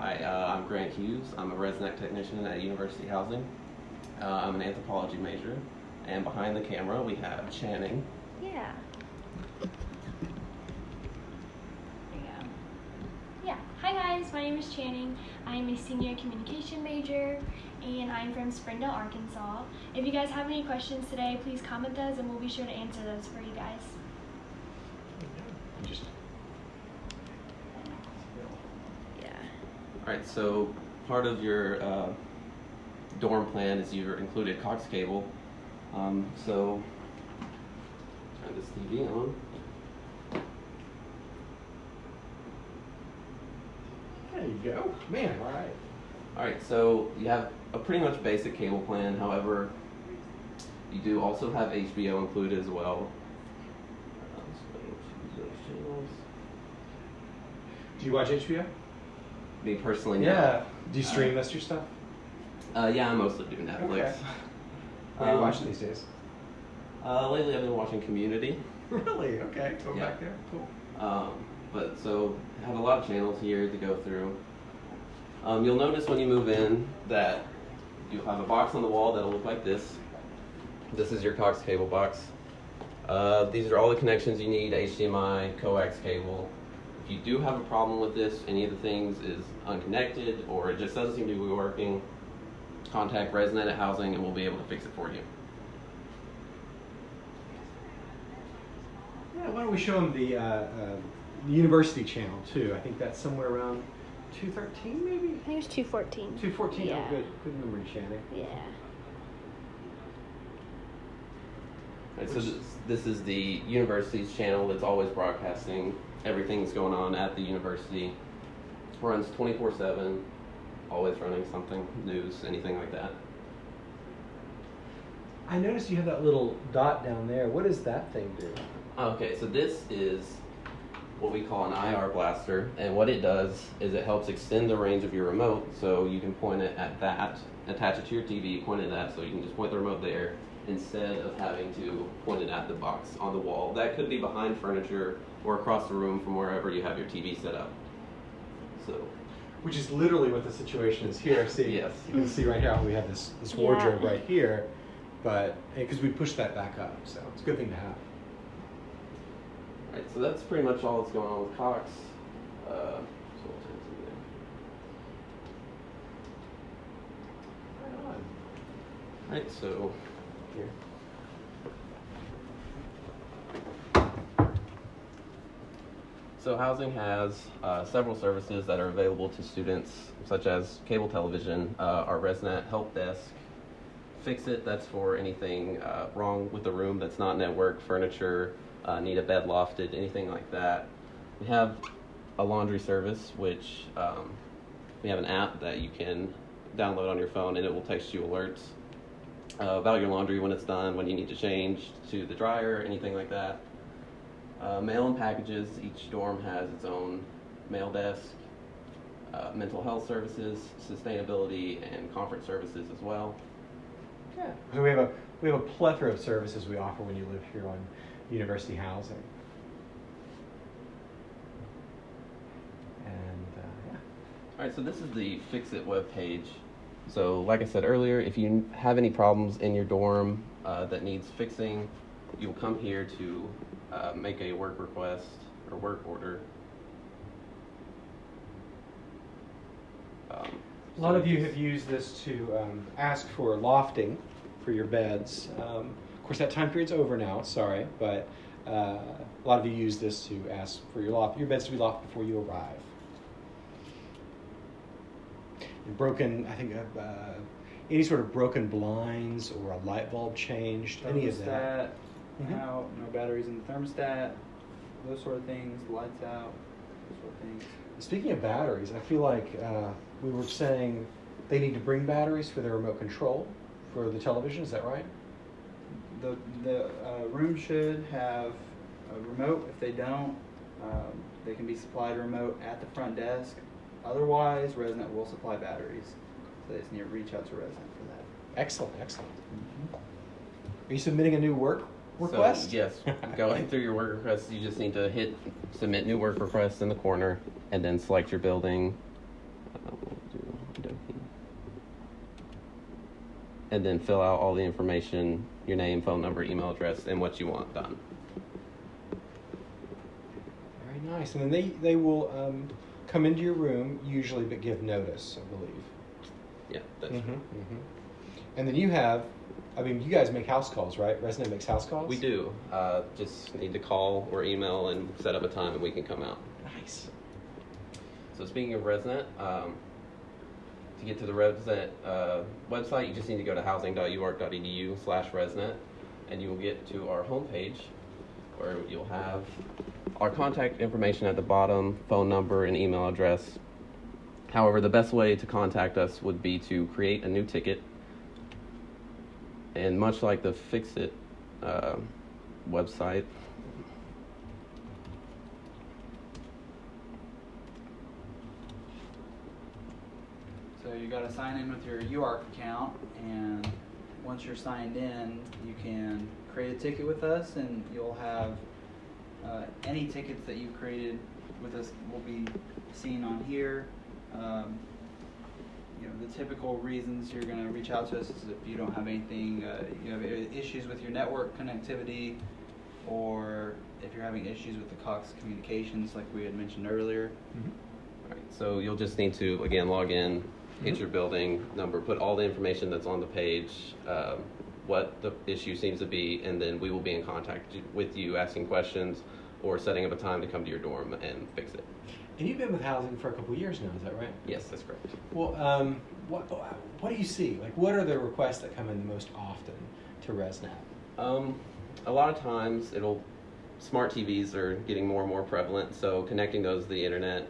Hi, uh, I'm Grant Hughes. I'm a ResNet technician at University Housing. Uh, I'm an anthropology major. And behind the camera, we have Channing. Yeah. There you go. Yeah. Hi guys, my name is Channing. I'm a senior communication major and I'm from Springdale, Arkansas. If you guys have any questions today, please comment those and we'll be sure to answer those for you guys. Just Yeah. All right, so part of your uh, dorm plan is you've included Cox cable. Um, so turn this TV on. there you go, man. All right. All right, so you have a pretty much basic cable plan. However, you do also have HBO included as well. Uh, so choose those channels. Do you watch HBO? Me personally. Yeah. Do you stream most of your stuff? Uh, yeah, I mostly do Netflix. Okay. What are you Um, watching these days? Uh, lately, I've been watching Community. Really? Okay. Go Yeah. back there. Cool. Um, but so I have a lot of channels here to go through. Um, you'll notice when you move in that you'll have a box on the wall that'll look like this. This is your Cox cable box. Uh, these are all the connections you need: HDMI, coax cable. If you do have a problem with this, any of the things is unconnected or it just doesn't seem to be working, contact ResNet at Housing and we'll be able to fix it for you. Yeah. Why don't we show them the, uh, uh, the university channel too? I think that's somewhere around 213 maybe. I think it's 214. 214. Yeah. Oh, good. Good memory, Shannon. Yeah. Right, so this, this is the university's channel that's always broadcasting everything that's going on at the university. Runs 24 7, always running something, news, anything like that. I noticed you have that little dot down there. What does that thing do? Okay, so this is what we call an IR blaster, and what it does is it helps extend the range of your remote so you can point it at that, attach it to your TV, point it at that, so you can just point the remote there instead of having to point it at the box on the wall. That could be behind furniture or across the room from wherever you have your TV set up. So, Which is literally what the situation is here. See, Yes. you can see right here how we have this, this Yeah. wardrobe right here, but because we pushed that back up, so it's a good thing to have. right, so that's pretty much all that's going on with Cox. Uh, so we'll turn to there. Right on. Right, so here. So housing has uh, several services that are available to students, such as cable television, uh, our ResNet help desk, fix it. That's for anything uh, wrong with the room that's not network furniture, uh, need a bed lofted, anything like that. We have a laundry service, which um, we have an app that you can download on your phone, and it will text you alerts uh, about your laundry when it's done, when you need to change to the dryer, anything like that. Uh, mail and packages. Each dorm has its own mail desk. Uh, mental health services, sustainability, and conference services as well. Yeah. So we have a we have a plethora of services we offer when you live here on university housing. And uh, yeah. All right, so this is the Fix It web page. So, like I said earlier, if you have any problems in your dorm uh, that needs fixing, you'll come here to uh, make a work request or work order. Um, A lot so of you have used this to um, ask for lofting for your beds. Um, of course, that time period's over now. Sorry, but uh, a lot of you use this to ask for your loft, your beds to be lofted before you arrive. Broken, I think, uh, uh, any sort of broken blinds or a light bulb changed, any of that. Thermostat, Mhm. out, no batteries in the thermostat, those sort of things, lights out, those sort of things. Speaking of batteries, I feel like uh, we were saying they need to bring batteries for their remote control for the television. Is that right? The, the uh, room should have a remote. If they don't, um, they can be supplied a remote at the front desk. Otherwise, ResNet will supply batteries. So they just need to reach out to ResNet for that. Excellent, excellent. Are you submitting a new work request? So, yes, going through your work requests, you just need to hit submit new work request in the corner and then select your building. And then fill out all the information, your name, phone number, email address, and what you want done. Very nice. And then they, they will um, come into your room usually, but give notice, I believe. Yeah, that's Mhm, mhm. And then you have, I mean, you guys make house calls, right? ResNet makes house calls? We do. Uh, just need to call or email and set up a time and we can come out. Nice. So speaking of Resnet, um, to get to the Resnet uh, website, you just need to go to housing.uark.edu slash Resnet, and you will get to our homepage where you'll have our contact information at the bottom, phone number and email address. However, the best way to contact us would be to create a new ticket. And much like the Fix It uh, website, So you got to sign in with your UARK account, and once you're signed in, you can create a ticket with us, and you'll have uh, any tickets that you've created with us will be seen on here. Um, you know the typical reasons you're going to reach out to us is if you don't have anything, uh, you have issues with your network connectivity, or if you're having issues with the Cox communications, like we had mentioned earlier. Mhm. Right, so you'll just need to, again, log in, hit Mhm. your building number, put all the information that's on the page, um, what the issue seems to be, and then we will be in contact with you, asking questions, or setting up a time to come to your dorm and fix it. And you've been with housing for a couple years now, is that right? Yes, that's correct. Well, um, what, what do you see? Like, what are the requests that come in the most often to ResNet? Um, a lot of times it'll smart TVs are getting more and more prevalent, so connecting those to the internet.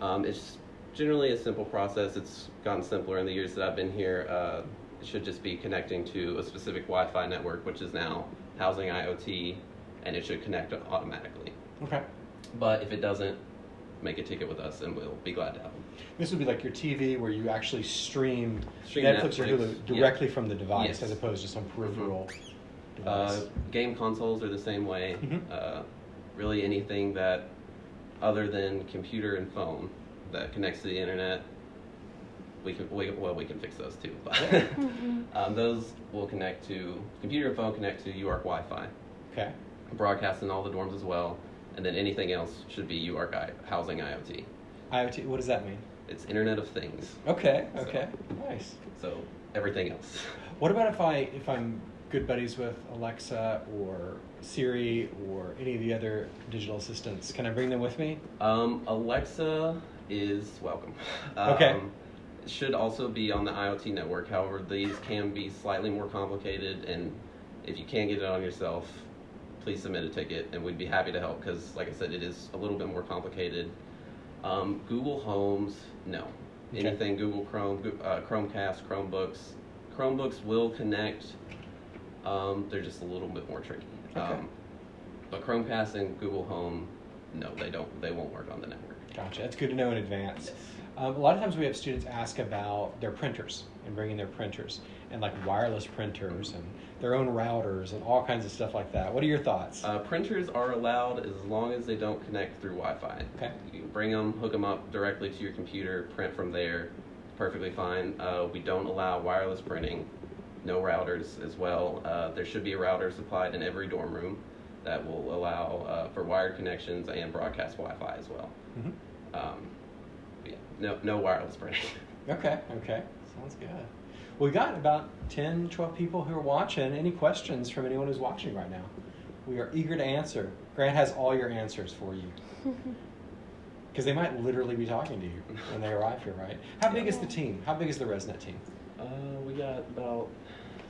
Um, it's generally a simple process. It's gotten simpler in the years that I've been here. Uh, it should just be connecting to a specific Wi-Fi network, which is now housing IoT, and it should connect automatically. Okay. But if it doesn't, make a ticket with us, and we'll be glad to help. This would be like your TV where you actually stream, Stream Netflix, or Netflix, Hulu yeah. directly from the device Yes. as opposed to some peripheral Uh, device. game consoles are the same way. Mhm. Uh, really, anything that other than computer and phone that connects to the internet, we can we, well we can fix those too. But Mhm. um, those will connect to computer and phone connect to UARK Wi-Fi, okay. broadcast in all the dorms as well, and then anything else should be UARK I, housing IoT. IoT, what does that mean? It's Internet of Things. Okay, So- okay. Nice. So everything else. What about if I if I'm good buddies with Alexa or Siri or any of the other digital assistants? Can I bring them with me? Um, Alexa is welcome. Okay. Um, it should also be on the IoT network. However, these can be slightly more complicated, and if you can't get it on yourself, please submit a ticket, and we'd be happy to help. Because, like I said, it is a little bit more complicated. Um, Google Homes, no. Okay. Anything Google Chrome, uh, Chromecast, Chromebooks. Chromebooks will connect. Um, they're just a little bit more tricky. Okay. Um, but Chromecast and Google Home, no, they don't. They won't work on the network. Gotcha. That's good to know in advance. Um, a lot of times we have students ask about their printers and bringing their printers and like wireless printers and their own routers and all kinds of stuff like that. What are your thoughts? Uh, printers are allowed as long as they don't connect through Wi-Fi. Okay. You bring them, hook them up directly to your computer, print from there. Perfectly fine. Uh, we don't allow wireless printing. No routers as well. Uh, there should be a router supplied in every dorm room that will allow uh, for wired connections and broadcast Wi-Fi as well. Mhm. Um, yeah, no, no wireless printing. Okay, okay. Sounds good. We got about 10, 12 people who are watching. Any questions from anyone who's watching right now? We are eager to answer. Grant has all your answers for you. Because they might literally be talking to you when they arrive here, right? How big Yeah. is the team? How big is the ResNet team? uh, we got about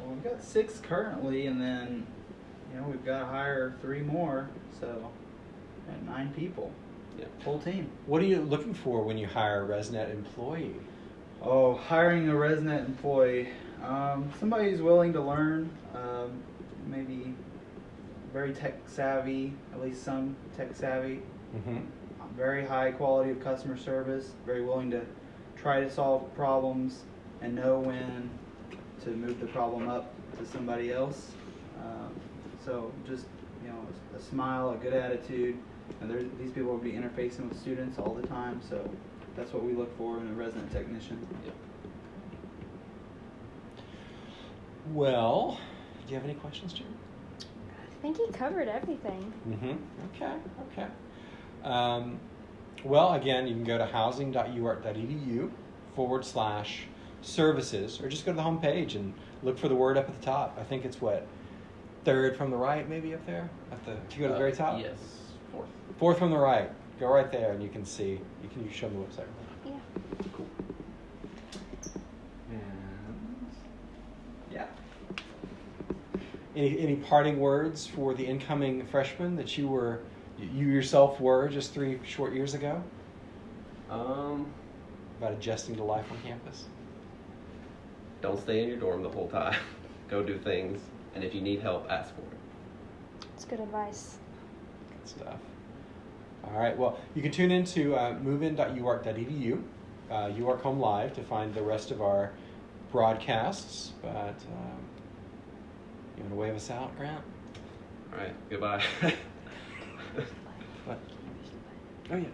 Well, we've got six currently, and then you know we've got to hire three more, so nine people, yeah. full team. What are you looking for when you hire a ResNet employee? Oh, hiring a ResNet employee, um, somebody who's willing to learn, um, maybe very tech savvy, at least some tech savvy, Mm-hmm. very high quality of customer service, very willing to try to solve problems and know when to move the problem up to somebody else. Um, so just you know, a, smile, a good attitude. And these people will be interfacing with students all the time, so that's what we look for in a ResNet technician. Yep. Well, do you have any questions, Jim? I think he covered everything. Mm-hmm. Okay. Okay. Um, well, again, you can go to housing.uark.edu forward slash services, or just go to the homepage and look for the word up at the top. I think it's what third from the right, maybe up there at the. If you go to the very Uh, top. Yes, fourth. Fourth from the right. Go right there, and you can see. You can you show them the website. Yeah. Cool. And yeah. Any any parting words for the incoming freshmen that you were you yourself were just three short years ago Um, about adjusting to life on campus? don't stay in your dorm the whole time. Go do things, and if you need help, ask for it. It's good advice. Good stuff. All right. Well, you can tune into uh, movein.uark.edu, uh, UARK Home Live, to find the rest of our broadcasts. But um, you want to wave us out, Grant? All right, goodbye. What? Oh yeah.